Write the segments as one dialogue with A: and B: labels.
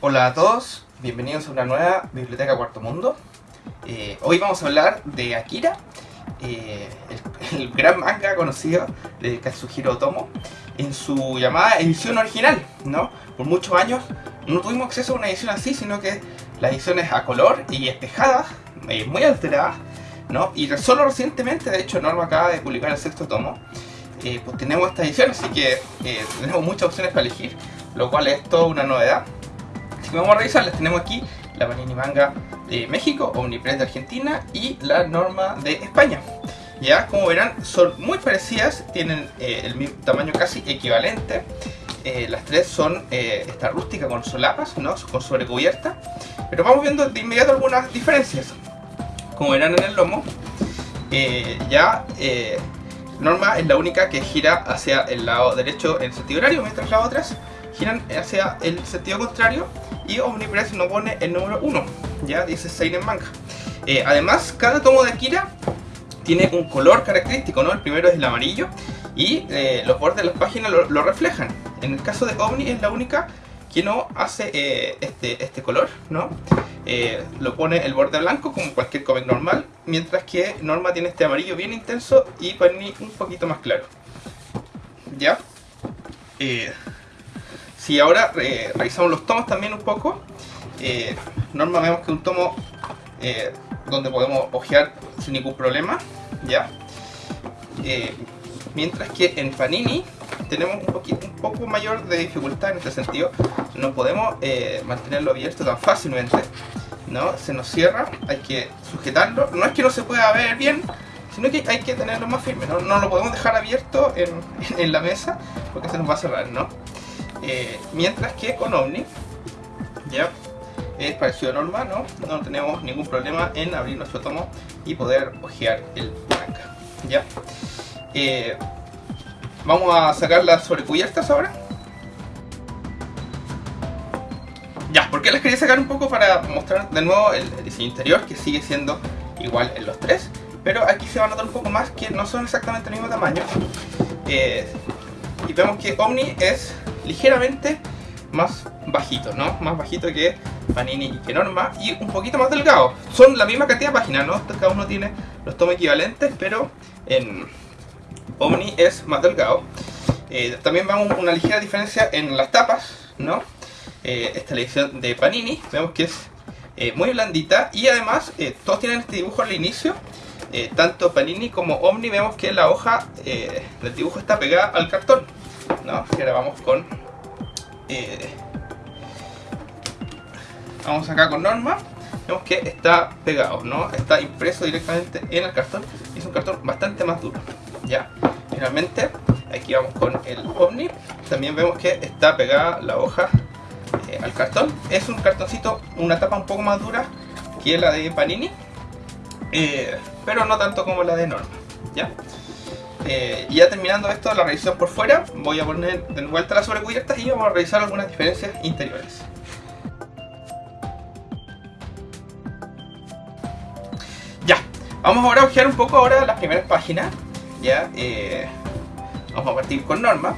A: Hola a todos, bienvenidos a una nueva Biblioteca Cuarto Mundo. Eh, hoy vamos a hablar de Akira, eh, el, gran manga conocido de Katsuhiro Otomo, en su llamada edición original, ¿no? Por muchos años no tuvimos acceso a una edición así, sino que las ediciones a color y espejadas, eh, muy alteradas, ¿no? Y solo recientemente, de hecho, Norma acaba de publicar el sexto tomo, eh, pues tenemos esta edición, así que eh, tenemos muchas opciones para elegir, lo cual es toda una novedad. Así que vamos a revisarlas, tenemos aquí la Panini Manga de México, Omnipress de Argentina y la Norma de España. Ya, como verán, son muy parecidas, tienen eh, el mismo tamaño casi equivalente. Eh, las tres son esta rústica con solapas, ¿no? con sobrecubierta. Pero vamos viendo de inmediato algunas diferencias. Como verán en el lomo, eh, ya eh, Norma es la única que gira hacia el lado derecho en sentido horario, mientras las otras giran hacia el sentido contrario. Y Omnipress nos pone el número 1, ya dice Seinen Manga. Eh, además, cada tomo de Akira tiene un color característico, ¿no? El primero es el amarillo y los bordes de las páginas lo, lo, reflejan. En el caso de Omni es la única que no hace este, este color, ¿no? Eh, lo pone el borde blanco como cualquier cómic normal, mientras que Norma tiene este amarillo bien intenso y Panini un poquito más claro. ¿Ya? Eh, si ahora revisamos los tomos también un poco, Norma vemos que un tomo donde podemos ojear sin ningún problema, ¿ya? Mientras que en Panini tenemos un, poquito, un poco mayor de dificultad en este sentido, no podemos eh, mantenerlo abierto tan fácilmente, ¿no? Se nos cierra, hay que sujetarlo, no es que no se pueda ver bien, sino que hay que tenerlo más firme, no, no lo podemos dejar abierto en, en, la mesa porque se nos va a cerrar, ¿no? Eh, mientras que con Omni, ya es parecido a Norma, ¿no? No tenemos ningún problema en abrir nuestro tomo y poder hojear el manga. ¿Ya? Eh, vamos a sacar las sobrecubiertas ahora. Ya, porque las quería sacar un poco para mostrar de nuevo el, diseño interior que sigue siendo igual en los tres. Pero aquí se va a notar un poco más que no son exactamente el mismo tamaño. Eh, y vemos que Omni es ligeramente más bajito, ¿no? Más bajito que Panini y que Norma y un poquito más delgado. Son la misma cantidad de páginas, ¿no? Cada uno tiene los tomos equivalentes, pero en Omni es más delgado. Eh, también vemos una ligera diferencia en las tapas, ¿no? Eh, esta edición de Panini, vemos que es eh, muy blandita y además todos tienen este dibujo al inicio. Tanto Panini como Omni vemos que la hoja del dibujo está pegada al cartón, ahora vamos con vamos acá con Norma, vemos que está pegado, ¿no? Está impreso directamente en el cartón es un cartón bastante más duro, ¿ya? Finalmente, aquí vamos con el Omni, también vemos que está pegada la hoja eh, al cartón. Es un cartoncito, una tapa un poco más dura que la de Panini, eh, pero no tanto como la de Norma, ¿ya? Eh, ya terminando esto, la revisión por fuera, voy a poner de vuelta las sobrecubiertas y vamos a revisar algunas diferencias interiores. Ya, vamos ahora a ojear un poco ahora las primeras páginas. Ya, eh, vamos a partir con Norma.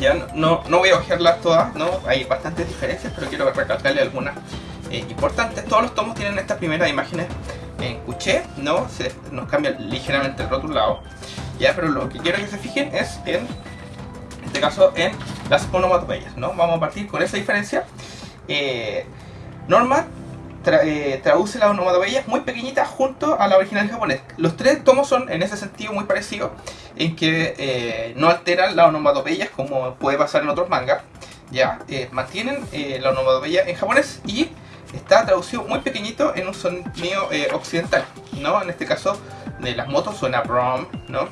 A: Ya, no, no voy a ojearlas todas, ¿no? hay bastantes diferencias, pero quiero recalcarle algunas eh, importantes. Todos los tomos tienen estas primeras imágenes en cuché, ¿no? Se nos cambia ligeramente el rotulado. Ya, pero lo que quiero que se fijen es en, este caso, en las onomatopeyas, ¿no? Vamos a partir con esa diferencia. Eh, Norma tra eh, traduce las onomatopeyas muy pequeñitas junto a la original japonés. Los tres tomos son en ese sentido muy parecidos, en que eh, no alteran las onomatopeyas como puede pasar en otros mangas. Ya, eh, mantienen la onomatopeya en japonés y está traducido muy pequeñito en un sonido occidental, ¿no? En este caso de las motos suena brom, ¿no?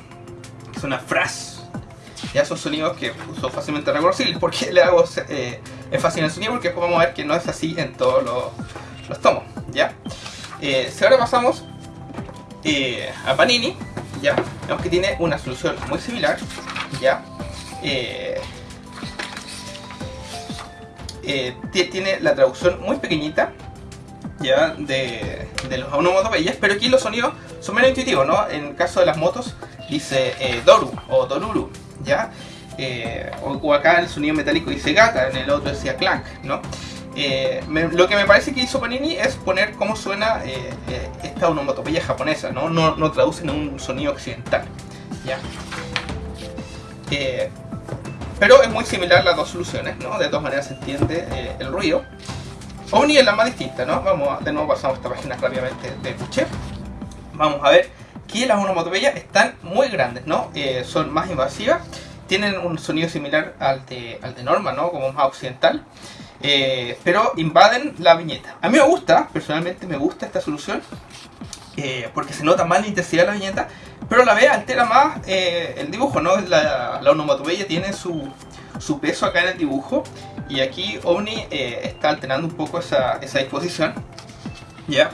A: Suena fras. Ya son sonidos que son fácilmente reconocibles. porque le hago eh, énfasis en el sonido? Porque después vamos a ver que no es así en todos los, los tomos, ¿ya? Eh, si ahora pasamos eh, a Panini, ¿ya? Vemos que tiene una solución muy similar, ¿ya? Eh, eh, tiene la traducción muy pequeñita, ¿ya? De, de los onomatopeyas, pero aquí los sonidos son menos intuitivos, ¿no? En el caso de las motos, dice Doru o Doruru, ¿ya? O, acá el sonido metálico dice Gata, en el otro decía Clank, ¿no? Eh, lo que me parece que hizo Panini es poner cómo suena esta onomatopeya japonesa, ¿no? No, no traducen un sonido occidental, ¿ya? pero es muy similar las dos soluciones, ¿no? De todas maneras se entiende el ruido. Omni es la más distinta, ¿no? Vamos, de nuevo pasamos esta página rápidamente de Puche. Vamos a ver que las onomatopeyas están muy grandes, ¿no? Eh, son más invasivas, tienen un sonido similar al de, al de Norma, ¿no? Como más occidental. Eh, pero invaden la viñeta. A mí me gusta, personalmente me gusta esta solución, eh, porque se nota más la intensidad de la viñeta, pero la vez altera más el dibujo, ¿no? La, la onomatopeya tiene su, su peso acá en el dibujo y aquí Omni eh, está alterando un poco esa, esa disposición ya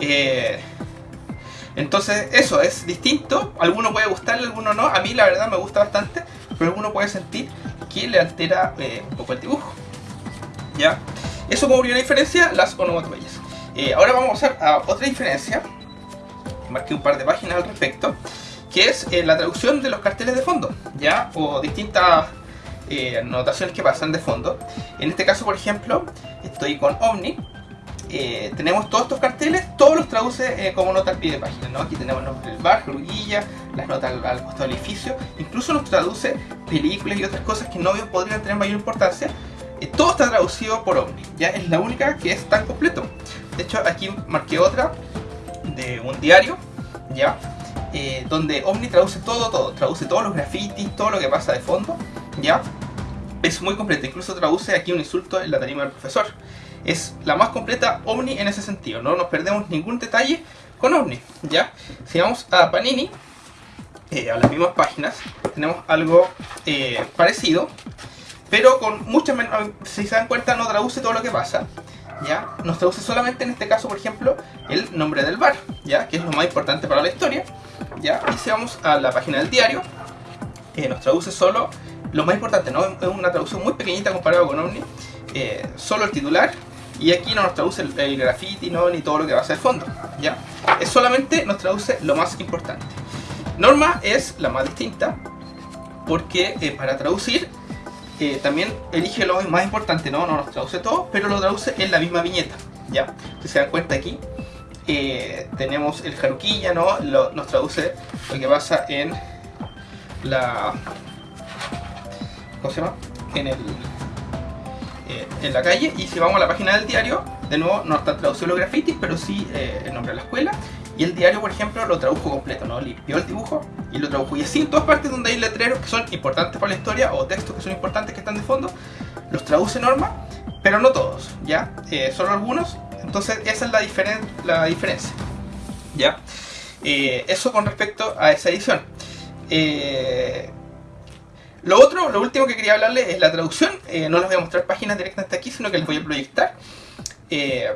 A: eh, entonces eso es distinto alguno puede gustarle, alguno no a mí la verdad me gusta bastante pero alguno puede sentir que le altera eh, un poco el dibujo ya eso como primera diferencia las onomatopeyas ahora vamos a pasar a otra diferencia marqué un par de páginas al respecto que es la traducción de los carteles de fondo ya o distintas eh, notaciones que pasan de fondo. En este caso, por ejemplo, estoy con Omni. Eh, tenemos todos estos carteles, todos los traduce eh, como nota al pie de página. ¿no? Aquí tenemos el nombre del bar, Gruguilla, las notas al, costado del edificio. Incluso nos traduce películas y otras cosas que no podrían tener mayor importancia. Todo está traducido por Omni. Ya es la única que es tan completo. De hecho, aquí marqué otra de un diario. Ya. donde Omni traduce todo, todo, traduce todos los grafitis, todo lo que pasa de fondo, ¿ya? Es muy completa, incluso traduce aquí un insulto en la tarima del profesor. Es la más completa Omni en ese sentido, no nos perdemos ningún detalle con Omni, ¿ya? Si vamos a Panini, eh, a las mismas páginas, tenemos algo eh, parecido, pero con muchas menos, si se dan cuenta no traduce todo lo que pasa, ¿ya? Nos traduce solamente en este caso, por ejemplo, el nombre del bar, ¿ya? Que es lo más importante para la historia, ¿ya? Y si vamos a la página del diario, eh, nos traduce solo lo más importante, ¿no? Es una traducción muy pequeñita comparado con Omni, eh, solo el titular, y aquí no nos traduce el, graffiti, ¿no? ni todo lo que va a ser fondo, ¿ya? Es solamente nos traduce lo más importante. Norma es la más distinta, porque eh, para traducir eh, también elige lo más importante, ¿no? No nos traduce todo, pero lo traduce en la misma viñeta, ¿ya? Se dan cuenta aquí, tenemos el jaruquilla, ¿no? nos traduce lo que pasa en la ¿cómo se llama? En, el, eh, en la calle y si vamos a la página del diario, de nuevo no está traducido los grafitis, pero sí eh, el nombre de la escuela y el diario, por ejemplo, lo tradujo completo, ¿no? Limpió el dibujo y lo tradujo. Y así en todas partes donde hay letreros que son importantes para la historia o textos que son importantes que están de fondo, los traduce Norma, pero no todos, ¿ya? Eh, solo algunos. Entonces esa es la, diferen la diferencia, ¿ya? eso con respecto a esa edición. Lo otro, lo último que quería hablarles es la traducción. Eh, no les voy a mostrar páginas directamente aquí, sino que les voy a proyectar. Eh,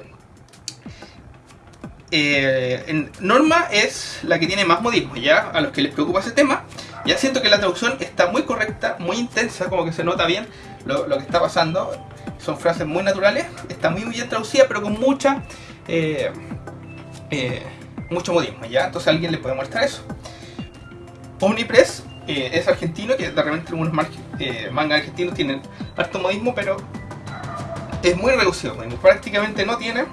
A: eh, Norma es la que tiene más modismo, ya a los que les preocupa ese tema. Ya siento que la traducción está muy correcta, muy intensa, como que se nota bien lo, que está pasando. Son frases muy naturales, está muy, bien traducida, pero con mucha mucho modismo, ¿ya? Entonces alguien le puede mostrar eso. Omnipress eh, es argentino, que de repente algunos eh, mangas argentinos tienen harto modismo, pero es muy reducido, prácticamente no tiene,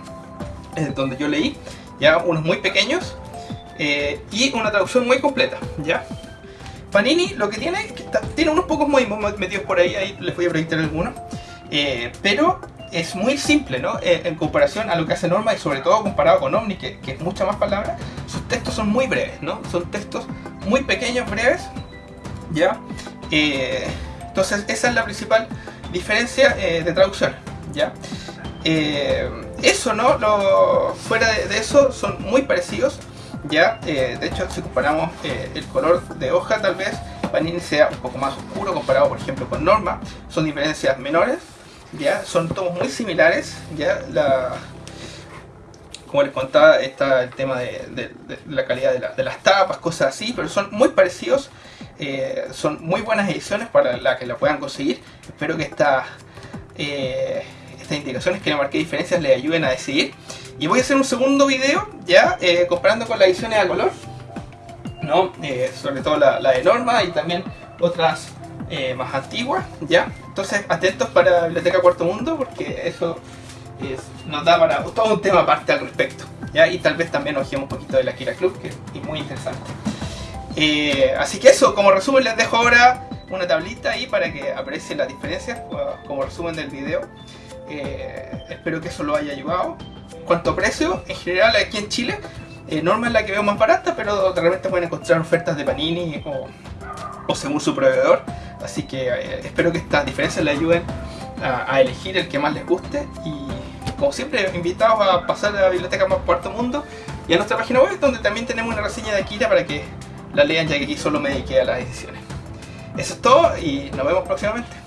A: donde yo leí, ya unos muy pequeños, eh, y una traducción muy completa, ¿ya? Panini lo que tiene es que tiene unos pocos modismos metidos por ahí, ahí les voy a proyectar algunos, pero es muy simple, ¿no? en comparación a lo que hace Norma y sobre todo comparado con Omni, que, que es mucha más palabra, sus textos son muy breves, ¿no? Son textos muy pequeños, breves, ¿ya? Eh, entonces esa es la principal diferencia eh, de traducción, ¿ya? Eh, eso, ¿no? Lo, fuera de, eso son muy parecidos, ¿ya? de hecho, si comparamos el color de hoja, tal vez Panini sea un poco más oscuro comparado, por ejemplo, con Norma, son diferencias menores, ¿ya? Son tomos muy similares, ¿ya? Como les contaba, está el tema de, la calidad de, las tapas, cosas así, pero son muy parecidos, eh, son muy buenas ediciones para la que la puedan conseguir. Espero que eh, estas indicaciones que le marqué diferencias les ayuden a decidir. Y voy a hacer un segundo video ya eh, comparando con las ediciones a color. ¿no? Eh, sobre todo la, de Norma y también otras eh, más antiguas, ¿ya? Entonces atentos para la Biblioteca Cuarto Mundo porque eso es, nos da para todo un tema aparte al respecto, ¿ya? Y tal vez también ojemos un poquito de la Kira Club, que es muy interesante. Eh, así que eso, como resumen les dejo ahora una tablita ahí para que aprecien las diferencias como resumen del video. Eh, espero que eso lo haya ayudado. Cuanto precio, en general aquí en Chile, eh, Norma es la que veo más barata, pero de repente pueden encontrar ofertas de Panini o, o según su proveedor. Así que eh, espero que estas diferencias les ayuden a, a, elegir el que más les guste. Y como siempre, invitados a pasar a la biblioteca más Cuarto Mundo y a nuestra página web, donde también tenemos una reseña de Akira para que la lean, ya que aquí solo me dediqué a las ediciones. Eso es todo y nos vemos próximamente.